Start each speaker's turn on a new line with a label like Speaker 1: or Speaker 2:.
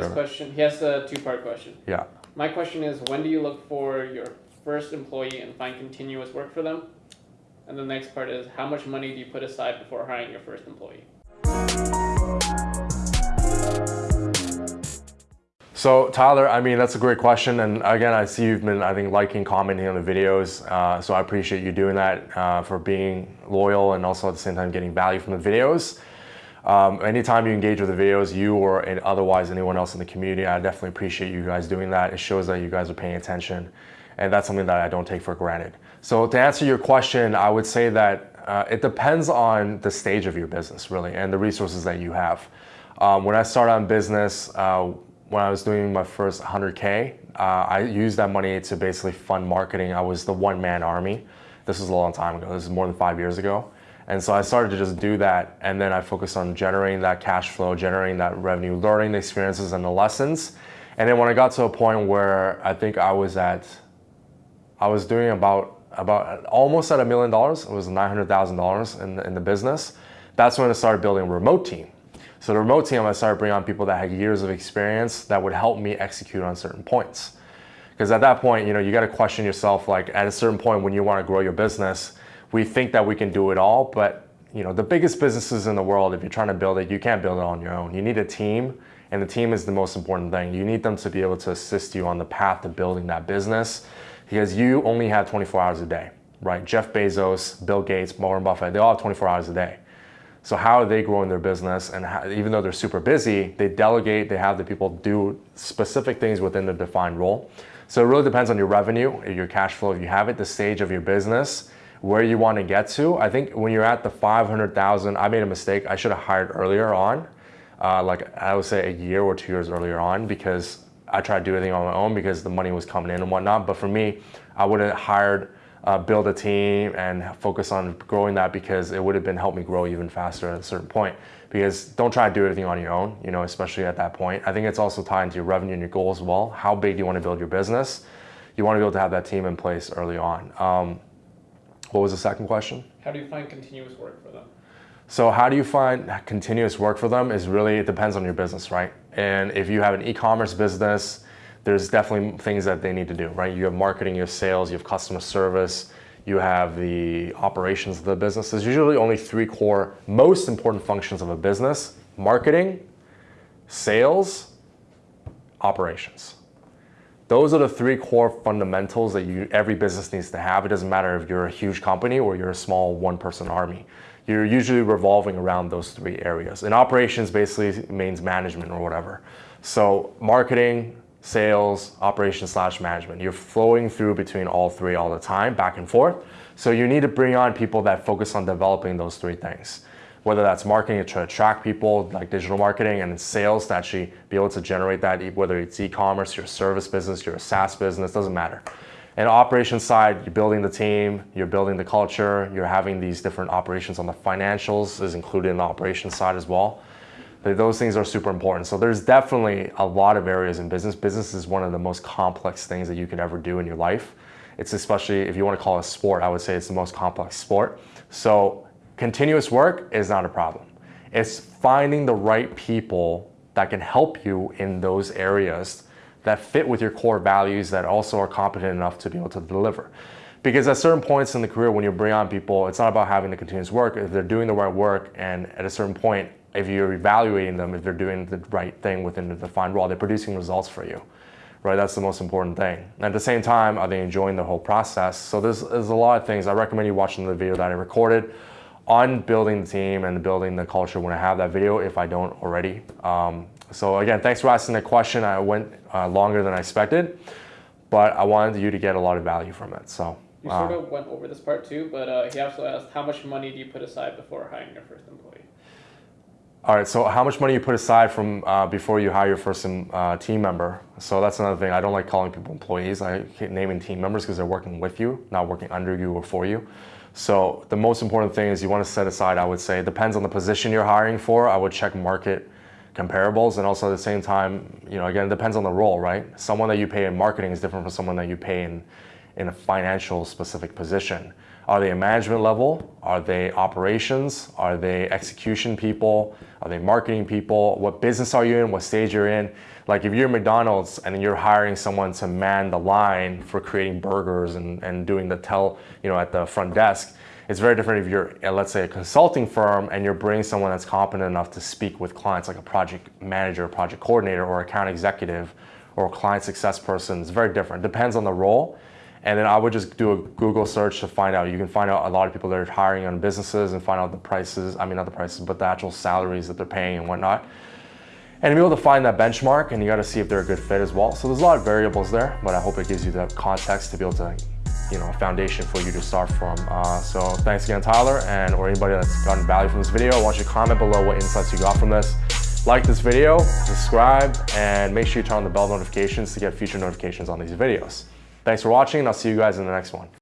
Speaker 1: So his question, he has a two-part question.
Speaker 2: Yeah.
Speaker 1: My question is, when do you look for your first employee and find continuous work for them? And the next part is, how much money do you put aside before hiring your first employee?
Speaker 2: So Tyler, I mean, that's a great question. And again, I see you've been, I think, liking, commenting on the videos. Uh, so I appreciate you doing that uh, for being loyal and also at the same time getting value from the videos. Um, anytime you engage with the videos, you or otherwise anyone else in the community, I definitely appreciate you guys doing that. It shows that you guys are paying attention. And that's something that I don't take for granted. So to answer your question, I would say that uh, it depends on the stage of your business, really, and the resources that you have. Um, when I started on business, uh, when I was doing my first 100K, uh, I used that money to basically fund marketing. I was the one man army. This was a long time ago. This is more than five years ago. And so I started to just do that. And then I focused on generating that cash flow, generating that revenue, learning the experiences and the lessons. And then when I got to a point where I think I was at, I was doing about, about almost at a million dollars. It was $900,000 in, in the business. That's when I started building a remote team. So the remote team, I started bringing on people that had years of experience that would help me execute on certain points. Because at that point, you know, you got to question yourself. Like at a certain point, when you want to grow your business, we think that we can do it all, but you know, the biggest businesses in the world, if you're trying to build it, you can't build it on your own. You need a team, and the team is the most important thing. You need them to be able to assist you on the path to building that business, because you only have 24 hours a day, right? Jeff Bezos, Bill Gates, Warren Buffett, they all have 24 hours a day. So how are they growing their business? And how, even though they're super busy, they delegate, they have the people do specific things within the defined role. So it really depends on your revenue, your cash flow, if you have it, the stage of your business, where you want to get to. I think when you're at the 500,000, I made a mistake. I should have hired earlier on, uh, like I would say a year or two years earlier on, because I tried to do everything on my own because the money was coming in and whatnot. But for me, I would have hired uh, build a team and focus on growing that because it would have been helped me grow even faster at a certain point. Because don't try to do everything on your own, you know, especially at that point. I think it's also tied into your revenue and your goals as well. How big do you want to build your business? You want to be able to have that team in place early on. Um, what was the second question?
Speaker 1: How do you find continuous work for them?
Speaker 2: So how do you find continuous work for them is really, it depends on your business, right? And if you have an e-commerce business, there's definitely things that they need to do, right? You have marketing, you have sales, you have customer service, you have the operations of the business. There's usually only three core, most important functions of a business, marketing, sales, operations. Those are the three core fundamentals that you, every business needs to have. It doesn't matter if you're a huge company or you're a small one-person army. You're usually revolving around those three areas. And operations basically means management or whatever. So marketing, sales, operations slash management. You're flowing through between all three all the time, back and forth. So you need to bring on people that focus on developing those three things. Whether that's marketing to attract people, like digital marketing, and sales to actually be able to generate that, whether it's e-commerce, your service business, your SaaS business, doesn't matter. And operations side, you're building the team, you're building the culture, you're having these different operations on the financials is included in the operations side as well those things are super important. So there's definitely a lot of areas in business. Business is one of the most complex things that you could ever do in your life. It's especially, if you want to call it a sport, I would say it's the most complex sport. So continuous work is not a problem. It's finding the right people that can help you in those areas that fit with your core values that also are competent enough to be able to deliver. Because at certain points in the career when you bring on people, it's not about having the continuous work. If they're doing the right work and at a certain point, if you're evaluating them, if they're doing the right thing within the defined role, they're producing results for you, right? That's the most important thing. And at the same time, are they enjoying the whole process? So there's, there's a lot of things. I recommend you watching the video that I recorded on building the team and building the culture when I have that video, if I don't already. Um, so again, thanks for asking the question. I went uh, longer than I expected, but I wanted you to get a lot of value from it. So.
Speaker 1: You sort of went over this part too, but uh, he also asked, how much money do you put aside before hiring your first employee?
Speaker 2: All right, so how much money you put aside from uh, before you hire your first um, uh, team member? So that's another thing. I don't like calling people employees. I hate naming team members because they're working with you, not working under you or for you. So the most important thing is you want to set aside, I would say, it depends on the position you're hiring for. I would check market comparables and also at the same time, you know, again, it depends on the role, right? Someone that you pay in marketing is different from someone that you pay in, in a financial specific position. Are they a management level? Are they operations? Are they execution people? Are they marketing people? What business are you in? What stage you're in? Like if you're McDonald's and you're hiring someone to man the line for creating burgers and, and doing the tell, you know, at the front desk, it's very different if you're, uh, let's say, a consulting firm and you're bringing someone that's competent enough to speak with clients, like a project manager, project coordinator, or account executive, or client success person. It's very different. Depends on the role. And then I would just do a Google search to find out. You can find out a lot of people that are hiring on businesses and find out the prices. I mean, not the prices, but the actual salaries that they're paying and whatnot. And be able to find that benchmark and you got to see if they're a good fit as well. So there's a lot of variables there, but I hope it gives you the context to be able to, you know, a foundation for you to start from. Uh, so thanks again, Tyler, and or anybody that's gotten value from this video. I want you to comment below what insights you got from this. Like this video, subscribe, and make sure you turn on the bell notifications to get future notifications on these videos. Thanks for watching, and I'll see you guys in the next one.